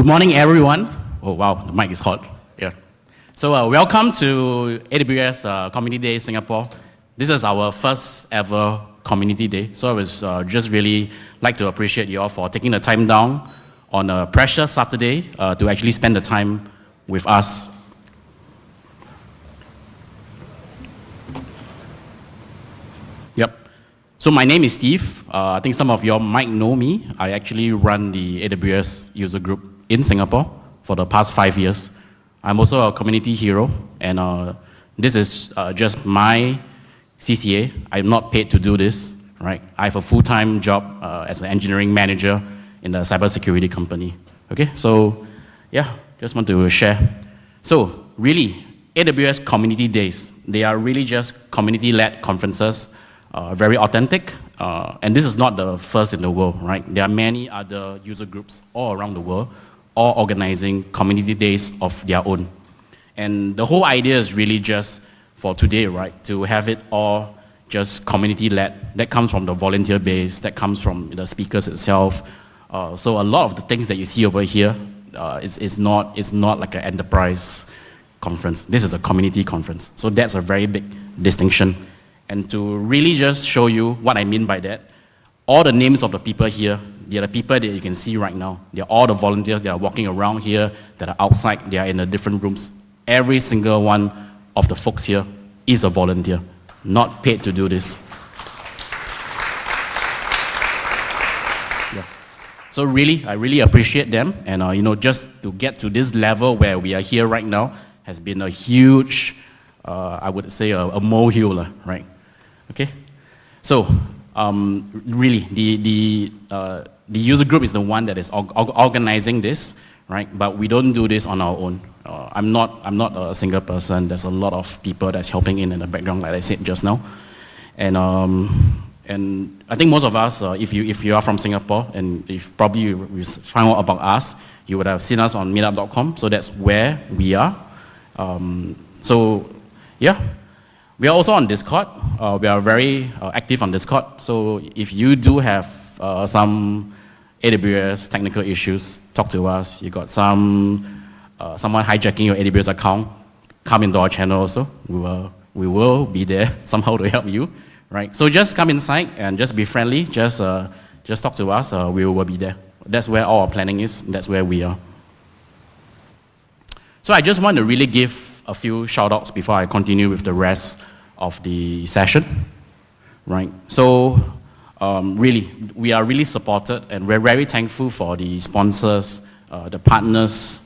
Good morning, everyone. Oh, wow, the mic is hot. Yeah. So, uh, welcome to AWS uh, Community Day Singapore. This is our first ever Community Day. So, I was uh, just really like to appreciate you all for taking the time down on a precious Saturday uh, to actually spend the time with us Yep. So my name is Steve. Uh, I think some of you all might know me. I actually run the AWS user group in Singapore for the past five years. I'm also a community hero, and uh, this is uh, just my CCA. I'm not paid to do this, right? I have a full-time job uh, as an engineering manager in a cybersecurity company. Okay, so yeah, just want to share. So really, AWS Community Days, they are really just community-led conferences uh, very authentic. Uh, and this is not the first in the world, right? There are many other user groups all around the world, all organizing community days of their own. And the whole idea is really just for today, right, to have it all just community-led. That comes from the volunteer base, that comes from the speakers itself. Uh, so a lot of the things that you see over here uh, is, is, not, is not like an enterprise conference. This is a community conference. So that's a very big distinction. And to really just show you what I mean by that, all the names of the people here, they are the people that you can see right now. They're all the volunteers that are walking around here, that are outside, they are in the different rooms. Every single one of the folks here is a volunteer, not paid to do this. So really, I really appreciate them. And uh, you know, just to get to this level where we are here right now has been a huge, uh, I would say, a, a molehill, right? Okay? So, um, really, the, the, uh, the user group is the one that is organizing this, right? But we don't do this on our own. Uh, I'm, not, I'm not a single person. There's a lot of people that's helping in in the background, like I said just now. And, um, and I think most of us, uh, if, you, if you are from Singapore, and if probably you, you out about us, you would have seen us on meetup.com, so that's where we are. Um, so, yeah, we are also on Discord. Uh, we are very uh, active on Discord. So if you do have uh, some AWS technical issues, talk to us. You got some uh, someone hijacking your AWS account, come into our channel also. We will, we will be there somehow to help you, right? So just come inside and just be friendly. Just, uh, just talk to us. Uh, we will be there. That's where all our planning is. That's where we are. So I just want to really give a few shout outs before I continue with the rest of the session, right? So um, really, we are really supported and we're very thankful for the sponsors, uh, the partners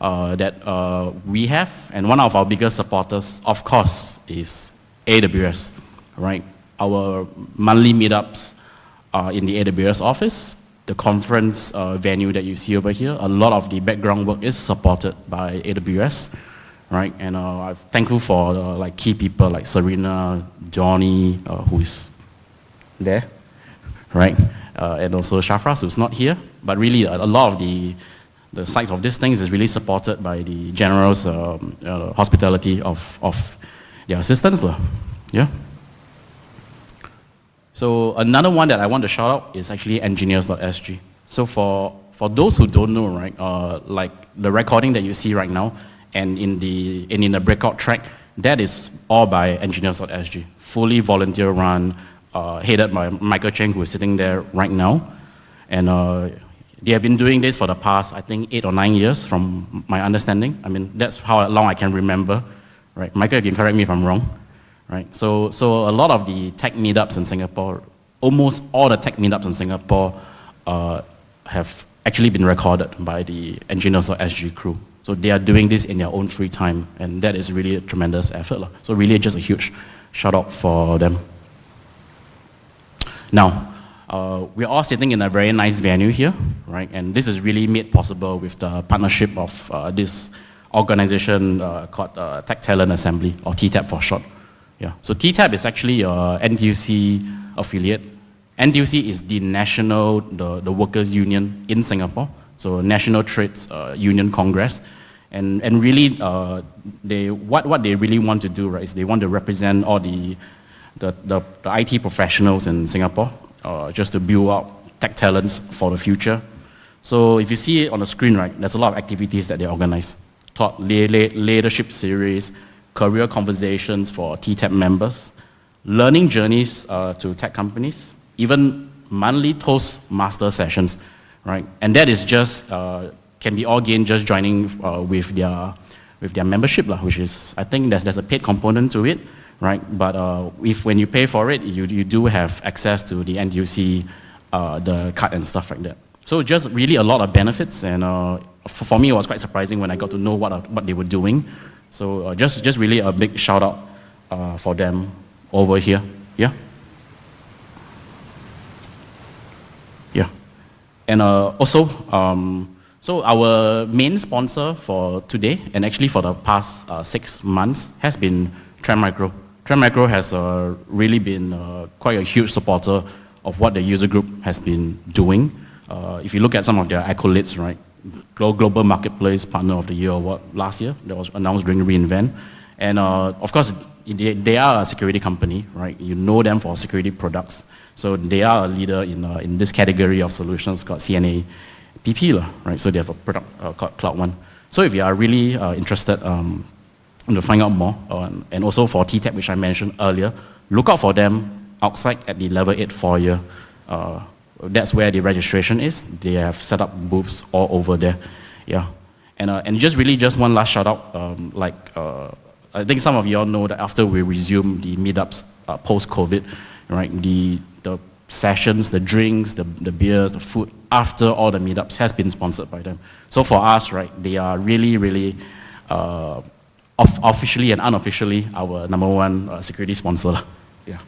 uh, that uh, we have. And one of our biggest supporters, of course, is AWS, right? Our monthly meetups are in the AWS office. The conference uh, venue that you see over here, a lot of the background work is supported by AWS right? And uh, I'm thankful for uh, like key people like Serena, Johnny, who is there, right? Uh, and also Shafras, who's not here. But really, a, a, lot of the the sides of these things is really supported by the generous um, uh, hospitality of of their assistants. Yeah. So another one that I want to shout out is actually engineers.sg. So for for those who don't know, right, uh, like the recording that you see right now, and in the, and in the breakout track, that is all by engineers.sg, fully volunteer run, headed by Michael Cheng, who is sitting there right now. And uh, they have been doing this for the past, I think, eight or nine years, from my understanding. I mean, that's how long I can remember. Right? Michael, you can correct me if I'm wrong. Right? So, so a lot of the tech meetups in Singapore, almost all the tech meetups in Singapore uh, have actually been recorded by the engineers or SG crew. So they are doing this in their own free time, and that is really a tremendous effort. So really just a huge shout out for them. Now, uh, we're all sitting in a very nice venue here, right? And this is really made possible with the partnership of uh, this organization uh, called uh, Tech Talent Assembly, or TTAB for short. Yeah. So TTAB is actually a NTUC affiliate. NTUC is the national, the, the workers' union in Singapore so National Trades uh, Union Congress. And, and really, uh, they, what, what they really want to do, right, is they want to represent all the, the, the, the IT professionals in Singapore, uh, just to build up tech talents for the future. So if you see it on the screen, right, there's a lot of activities that they organize. Thought leadership series, career conversations for TTAB members, learning journeys uh, to tech companies, even monthly Toastmaster sessions, right? And that is just, uh, can be all gained just joining uh, with, their, with their membership, lah, which is, I think there's, there's a paid component to it, right? But uh, if when you pay for it, you, you do have access to the NTUC, uh, the card and stuff like that. So just really a lot of benefits, and uh, for, for, me, it was quite surprising when I got to know what, uh, what they were doing. So uh, just, just really a big shout out uh, for them over here. Yeah? Yeah. And also, um, so our main sponsor for today, and actually for the past six months, has been Trend Micro. Trend Micro has really been quite a huge supporter of what the user group has been doing. Uh, if you look at some of their accolades, right, Global Marketplace Partner of the Year award last year that was announced during reInvent. And uh, of course, they, are a security company, right? You know them for security products. So they are a leader in, uh, in this category of solutions called CNA PP, right? So they have a product uh, called Cloud One. So if you are really uh, interested um, to find out more, uh, and also for TTAB, which I mentioned earlier, look out for them outside at the level 8 foyer that's where the registration is. They have set up booths all over there. Yeah. And, uh, and just really just one last shout out, um, like uh, I think some of you all know that after we resume the meetups uh, post-COVID, right, the, the sessions, the drinks, the, the beers, the food, after all the meetups has been sponsored by them. So for us, right, they are really, really uh, off officially and unofficially our number one uh, security sponsor. Yeah,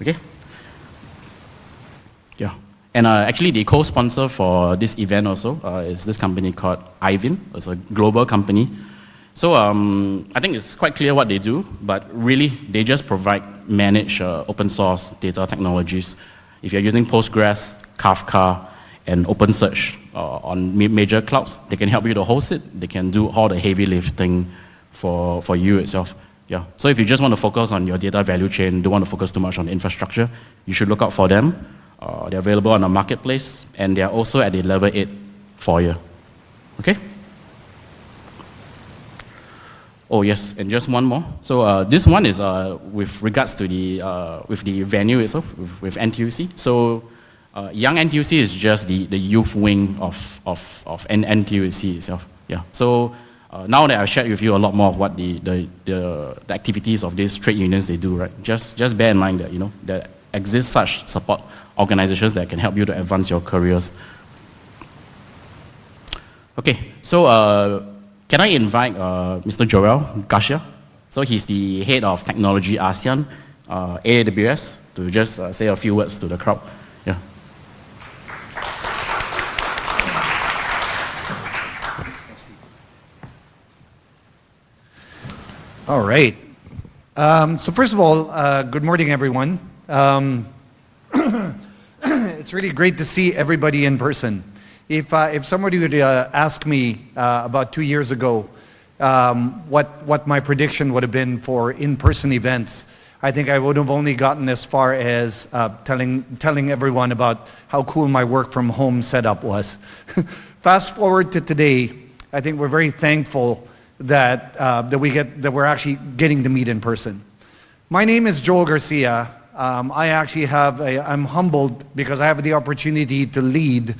okay? Yeah. And uh, actually, the co-sponsor for this event also uh, is this company called Aiven. It's a global company. So um, I think it's quite clear what they do, but really, they just provide manage uh, open source data technologies. If you're using Postgres, Kafka, and OpenSearch uh, on major clouds, they can help you to host it. They can do all the heavy lifting for, for you itself. Yeah. So if you just want to focus on your data value chain, don't want to focus too much on infrastructure, you should look out for them. Uh, they're available on the marketplace, and they're also at the level 8 foyer. Okay? Oh yes, and just one more. So uh, this one is uh, with regards to the uh, with the venue itself with, with NTUC. So uh, Young NTUC is just the, the youth wing of of of NTUC itself. Yeah. So uh, now that I've shared with you a lot more of what the, the the, the activities of these trade unions they do, right? Just just bear in mind that you know there exists such support organizations that can help you to advance your careers. Okay, so uh, can I invite uh, Mr. Joel Garcia? So he's the head of technology ASEAN, uh, AWS, to just uh, say a few words to the crowd. Yeah. All right. Um, so first of all, uh, good morning, everyone. Um, it's really great to see everybody in person. If, uh, if somebody would uh, ask me uh, about two years ago um, what, what my prediction would have been for in-person events, I think I would have only gotten as far as uh, telling, telling everyone about how cool my work from home setup was. Fast forward to today, I think we're very thankful that, uh, that, we get, that we're actually getting to meet in person. My name is Joel Garcia. Um, I actually have, a, I'm humbled because I have the opportunity to lead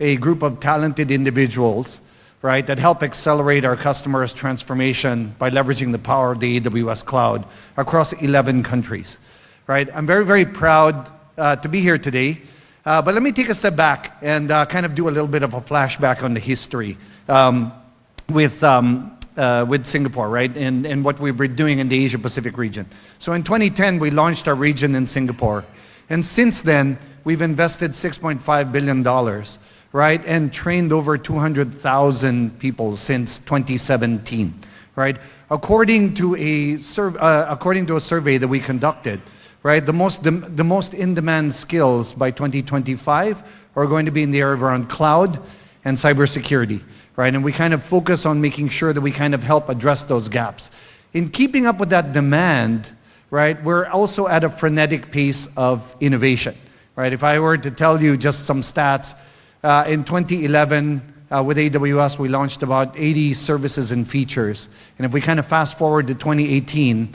a group of talented individuals, right, that help accelerate our customers' transformation by leveraging the power of the AWS cloud across 11 countries, right? I'm very, very proud uh, to be here today. Uh, but let me take a step back and uh, kind of do a little bit of a flashback on the history um, with um, uh, with Singapore, right, and, and what we've been doing in the Asia Pacific region. So in 2010, we launched our region in Singapore. And since then, we've invested $6.5 billion, right, and trained over 200,000 people since 2017, right? According to a, uh, according to a survey that we conducted, right, the most, the most in-demand skills by 2025 are going to be in the area around cloud and cybersecurity right? And we kind of focus on making sure that we kind of help address those gaps. In keeping up with that demand, right, we're also at a frenetic pace of innovation, right? If I were to tell you just some stats, uh, in 2011, uh, with AWS, we launched about 80 services and features. And if we kind of fast forward to 2018,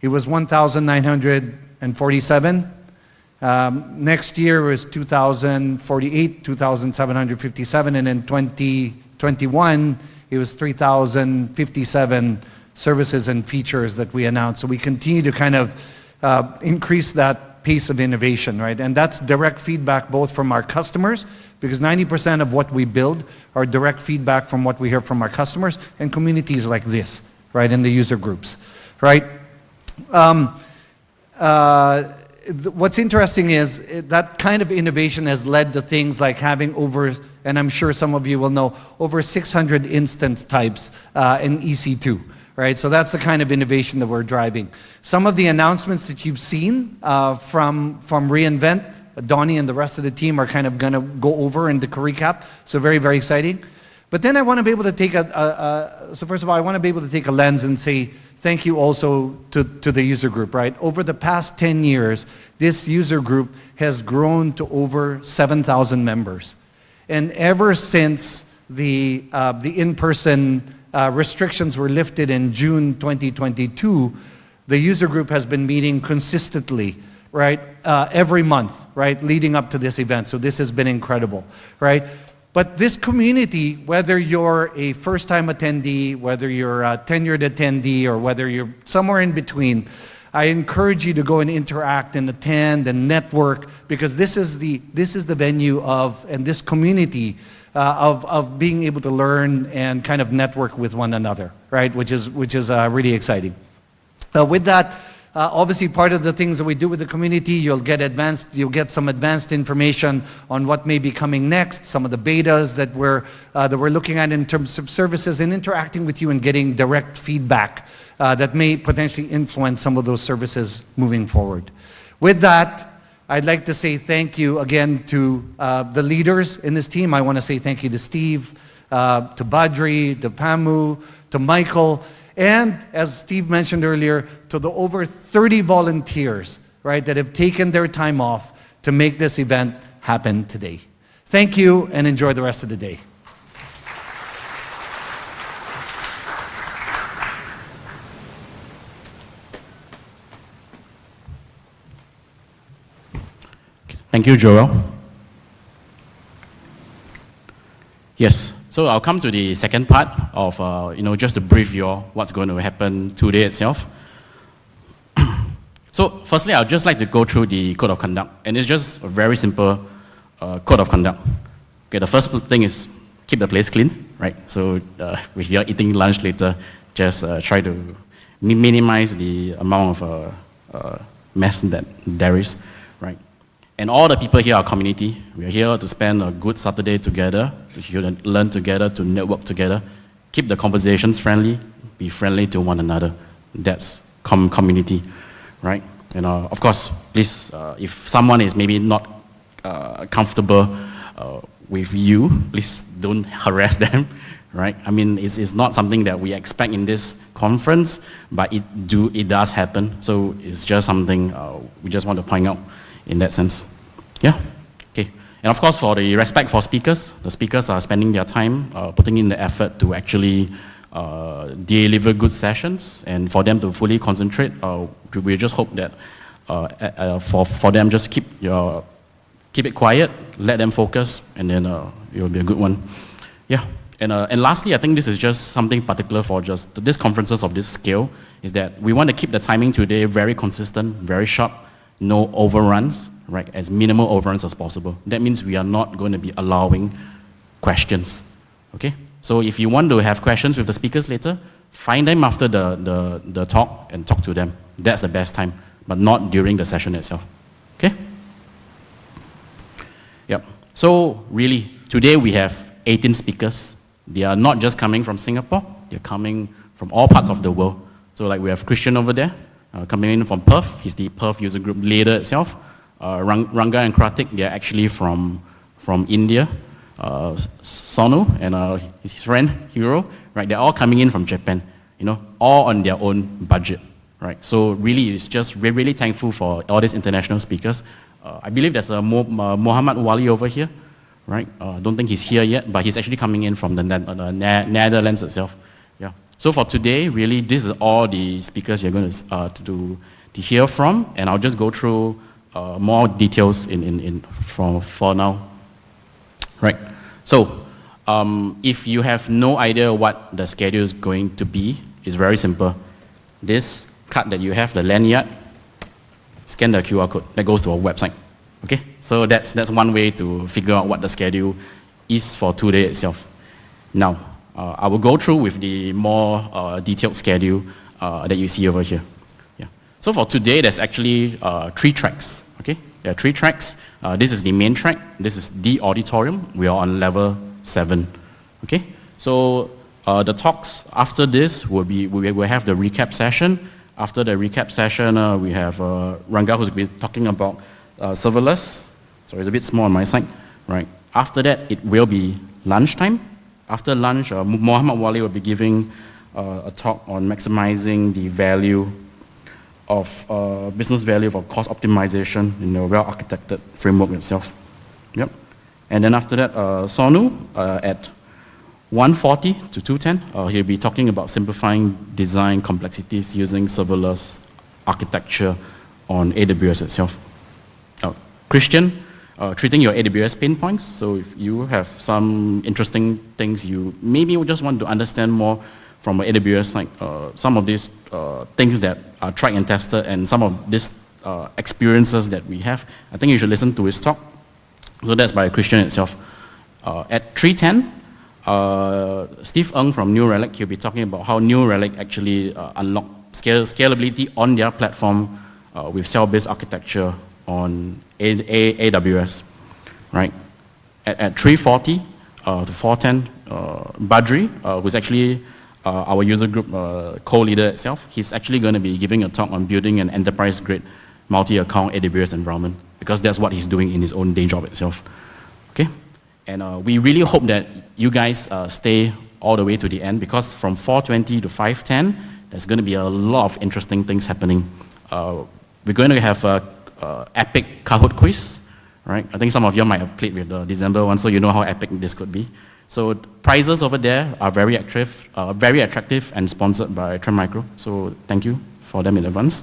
it was 1,947. Um, next year was 2,048, 2,757, and in 2021, it was 3,057 services and features that we announced. So we continue to kind of uh, increase that pace of innovation, right? And that's direct feedback both from our customers, because 90% of what we build are direct feedback from what we hear from our customers and communities like this, right, in the user groups, right? Um, uh, what's interesting is that kind of innovation has led to things like having over, and I'm sure some of you will know, over 600 instance types uh, in EC2. Right, so that's the kind of innovation that we're driving. Some of the announcements that you've seen uh, from, from reInvent, Donnie and the rest of the team are kind of going to go over the recap, so very, very exciting. But then I want to be able to take a, a, a, so first of all, I want to be able to take a lens and say, thank you also to, to the user group, right? Over the past 10 years, this user group has grown to over 7,000 members. And ever since the, uh, the in-person uh, restrictions were lifted in June 2022, the user group has been meeting consistently, right? Uh, every month, right? Leading up to this event. So this has been incredible, right? But this community, whether you're a first-time attendee, whether you're a tenured attendee, or whether you're somewhere in between, I encourage you to go and interact and attend and network because this is the, this is the venue of, and this community uh, of, of being able to learn and kind of network with one another, right? Which is, which is uh, really exciting. Uh, with that, uh, obviously, part of the things that we do with the community, you'll get advanced, you'll get some advanced information on what may be coming next, some of the betas that we're, uh, that we're looking at in terms of services and interacting with you and getting direct feedback uh, that may potentially influence some of those services moving forward. With that, I'd like to say thank you again to uh, the leaders in this team. I want to say thank you to Steve, uh, to Badri, to Pamu, to Michael, and as Steve mentioned earlier, to the over 30 volunteers, right, that have taken their time off to make this event happen today. Thank you and enjoy the rest of the day. Thank you, Joel. Yes, so I'll come to the second part of, uh, you know, just to brief you all what's going to happen today itself. so firstly, I'd just like to go through the code of conduct. And it's just a very simple uh, code of conduct. Okay, the first thing is keep the place clean, right? So uh, if you're eating lunch later, just uh, try to minimize the amount of uh, uh, mess that there is, right? And all the people here are community. We are here to spend a good Saturday together, to learn together, to network together, keep the conversations friendly, be friendly to one another. That's com community, right? And uh, of course, please, uh, if someone is maybe not uh, comfortable uh, with you, please don't harass them, right? I mean, it's, it's not something that we expect in this conference, but it, do, it does happen. So it's just something uh, we just want to point out in that sense. Yeah? Okay. And of course, for the respect for speakers, the speakers are spending their time uh, putting in the effort to actually uh, deliver good sessions, and for them to fully concentrate, uh, we just hope that uh, uh, for, for them, just keep, your, keep it quiet, let them focus, and then uh, it will be a good one. Yeah. And, and lastly, I think this is just something particular for just these conferences of this scale, is that we want to keep the timing today very consistent, very sharp, no overruns, right, as minimal overruns as possible. That means we are not going to be allowing questions, okay? So if you want to have questions with the speakers later, find them after the, the, the talk and talk to them. That's the best time, but not during the session itself, okay? Yep. So really, today we have 18 speakers. They are not just coming from Singapore, they're coming from all parts of the world. So like we have Christian over there, uh, coming in from Perth. He's the Perth user group leader itself. Uh, Ranga and Kratik, they're actually from, from India. Uh, Sonu and uh, his friend Hiro, right? They're all coming in from Japan, you know, all on their own budget, right? So really, it's just we're really thankful for all these international speakers. Uh, I believe there's a Mo uh, Wali over here, right? I uh, don't think he's here yet, but he's actually coming in from the, ne the ne Netherlands itself. So for today, really, this is all the speakers you're going to, uh, to, to hear from, and I'll just go through uh, more details in, in, in from, for now. Right. So um, if you have no idea what the schedule is going to be, it's very simple. This card that you have, the lanyard, scan the QR code that goes to our website. Okay, so that's, that's one way to figure out what the schedule is for today itself. Now, uh, I will go through with the more uh, detailed schedule uh, that you see over here. Yeah. So for today, there's actually uh, three tracks. Okay, there are three tracks. Uh, this is the main track. This is the auditorium. We are on level seven. Okay, so uh, the talks after this will be we will have the recap session. After the recap session, we have Ranga who's been talking about serverless. So it's a bit small on my side, right? After that, it will be lunchtime. After lunch, uh, Muhammad Wali will be giving uh, a talk on maximizing the value of uh, business value for cost optimization in a well-architected framework itself. Yep. And then after that, uh, Sonu uh, at 140 to 210, uh, he'll be talking about simplifying design complexities using serverless architecture on AWS itself. Christian, uh, treating your AWS pain points. So if you have some interesting things you maybe just want to understand more from AWS side, uh, some of these uh, things that are tried and tested and some of these uh, experiences that we have, I think you should listen to his talk. So that's by Christian itself. Uh, at 310, uh, Steve Ng from New Relic, he'll be talking about how New Relic actually unlock scale scalability on their platform with cell-based architecture on a, A, AWS, right? At, at 340 uh, to 410, uh, Badri, uh, who's actually uh, our user group uh, co-leader itself, he's actually going to be giving a talk on building an enterprise-grade multi-account AWS environment because that's what he's doing in his own day job itself. Okay? And uh, we really hope that you guys stay all the way to the end because from 420 to 510, there's going to be a lot of interesting things happening. we're going to have uh, epic Kahoot quiz, right? I think some of you might have played with the December one, so you know how epic this could be. So prizes over there are very attractive, uh, very attractive and sponsored by Trend Micro. So thank you for them in advance,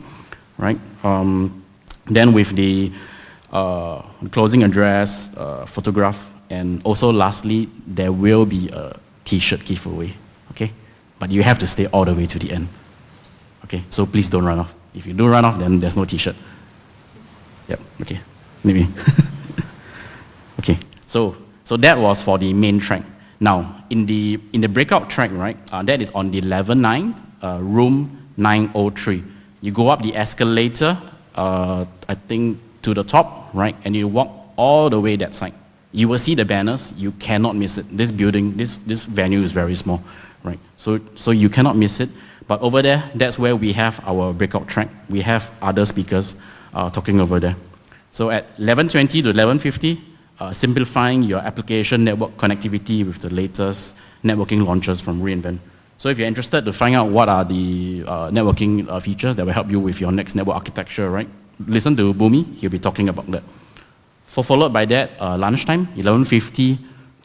right? Um, then with the uh, closing address, uh, photograph, and also lastly, there will be a t-shirt giveaway, okay? But you have to stay all the way to the end, okay? So please don't run off. If you do run off, then there's no t-shirt. Yep, okay, maybe. okay, so, so that was for the main track. Now, in the, in the breakout track, right, uh, that is on the level 9, uh, room 903. You go up the escalator, uh, I think to the top, right, and you walk all the way that side. You will see the banners, you cannot miss it. This building, this, this venue is very small, right? So, so you cannot miss it. But over there, that's where we have our breakout track. We have other speakers uh, talking over there. So at 1120 to 1150, uh, simplifying your application network connectivity with the latest networking launches from reInvent. So if you're interested to find out what are the uh, networking uh, features that will help you with your next network architecture, right? Listen to Bumi, he'll be talking about that. For followed by that, uh, lunchtime, 11.50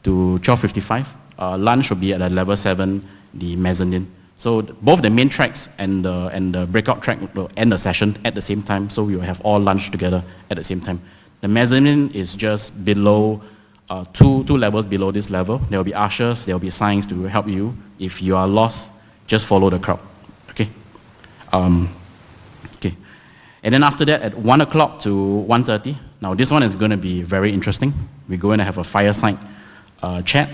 to 12.55. Uh, lunch will be at level 7, the mezzanine. So both the main tracks and the, and the breakout track will end the session at the same time, so we will have all lunch together at the same time. The mezzanine is just below, uh, two, two levels below this level. There will be ushers, there will be signs to help you. If you are lost, just follow the crowd, okay? Um, okay. And then after that, at 1 o'clock to 1.30, now this one is going to be very interesting. We're going to have a fireside uh, chat,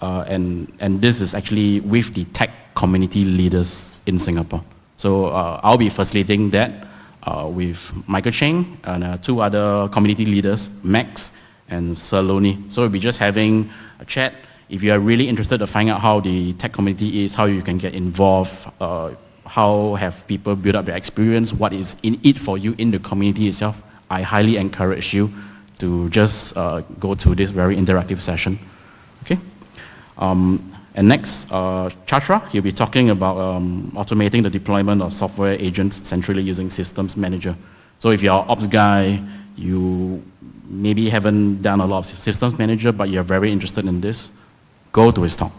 uh, and, and this is actually with the tech community leaders in Singapore. So uh, I'll be facilitating that uh, with Michael Cheng and uh, two other community leaders, Max and Saloni. So we'll be just having a chat. If you are really interested to find out how the tech community is, how you can get involved, uh, how have people built up their experience, what is in it for you in the community itself, I highly encourage you to just uh, go to this very interactive session. Okay. Um, and next, uh, Chatra, he'll be talking about um, automating the deployment of software agents centrally using Systems Manager. So if you're an ops guy, you maybe haven't done a lot of systems manager, but you're very interested in this, go to his talk.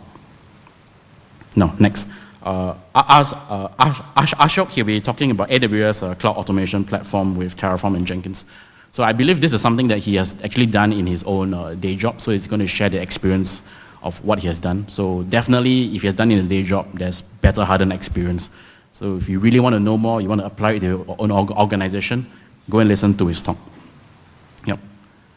No, next. Uh, Ash, uh, Ash, Ashok, he'll be talking about AWS uh, cloud automation platform with Terraform and Jenkins. So I believe this is something that he has actually done in his own uh, day job, so he's going to share the experience of what he has done. So definitely, if he has done in his day job, there's better hardened experience. So if you really want to know more, you want to apply it to your own organization, go and listen to his talk. Yep.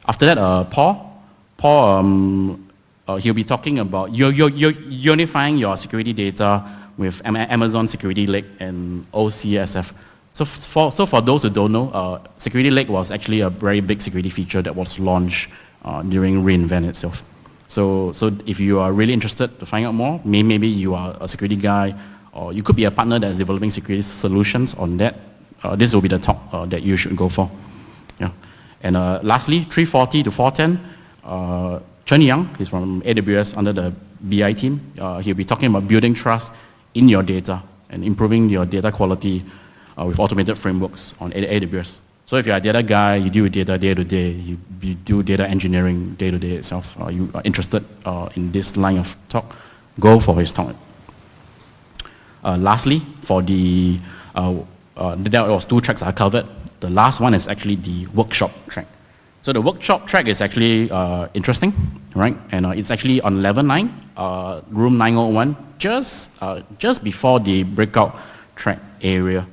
After that, uh, Paul, Paul, um, uh, he'll be talking about unifying your security data with Amazon Security Lake and OCSF. So for, so for those who don't know, uh, Security Lake was actually a very big security feature that was launched uh, during reInvent itself. So, so if you are really interested to find out more, maybe you are a security guy, or you could be a partner that is developing security solutions on that, uh, this will be the talk uh, that you should go for. Yeah. And uh, lastly, 340 to 410, uh, Chen Yang, he's from AWS under the BI team. Uh, he'll be talking about building trust in your data and improving your data quality uh, with automated frameworks on AWS. So if you're a data guy, you deal with data day to day, you, you do data engineering day to day itself, uh, you are interested uh, in this line of talk, go for his talk. Uh, lastly, for the, uh, uh, there was two tracks I covered. The last one is actually the workshop track. So the workshop track is actually uh, interesting, right? And it's actually on level 9, uh, room 901, just, just before the breakout track area.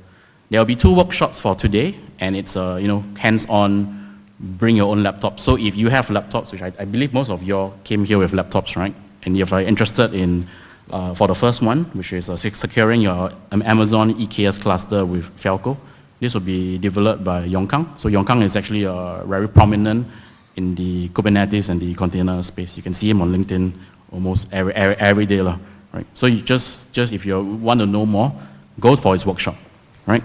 There will be two workshops for today, and it's uh, you know hands-on, bring your own laptop. So if you have laptops, which I, I believe most of you came here with laptops, right? And if you're interested in, uh, for the first one, which is uh, securing your um, Amazon EKS cluster with Falco, this will be developed by Yongkang. So Yongkang is actually uh, very prominent in the Kubernetes and the container space. You can see him on LinkedIn almost every, every, every day. Right? So you just, just if you want to know more, go for his workshop. Right?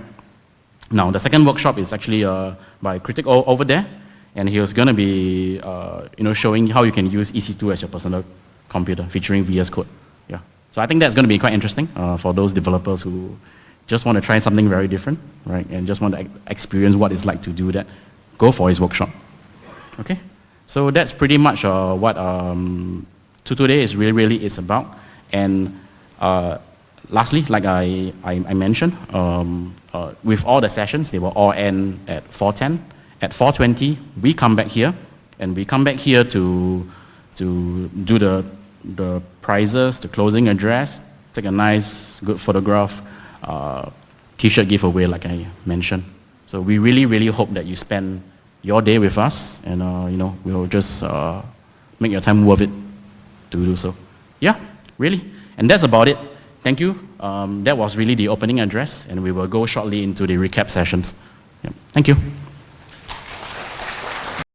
Now, the second workshop is actually uh, by Kratik over there, and he was going to be uh, you know, showing how you can use EC2 as your personal computer, featuring VS Code. Yeah. So I think that's going to be quite interesting uh, for those developers who just want to try something very different, right, and just want to experience what it's like to do that. Go for his workshop. Okay? So that's pretty much uh, what um, today is really, really is about. And uh, lastly, like I, I, I mentioned, um, uh, with all the sessions, they will all end at 4.10. At 4.20, we come back here, and we come back here to, to do the, the prizes, the closing address, take a nice, good photograph, uh, t-shirt giveaway like I mentioned. So we really, really hope that you spend your day with us, and uh, you know, we'll just uh, make your time worth it to do so. Yeah, really. And that's about it. Thank you. Um, that was really the opening address, and we will go shortly into the recap sessions. Thank you.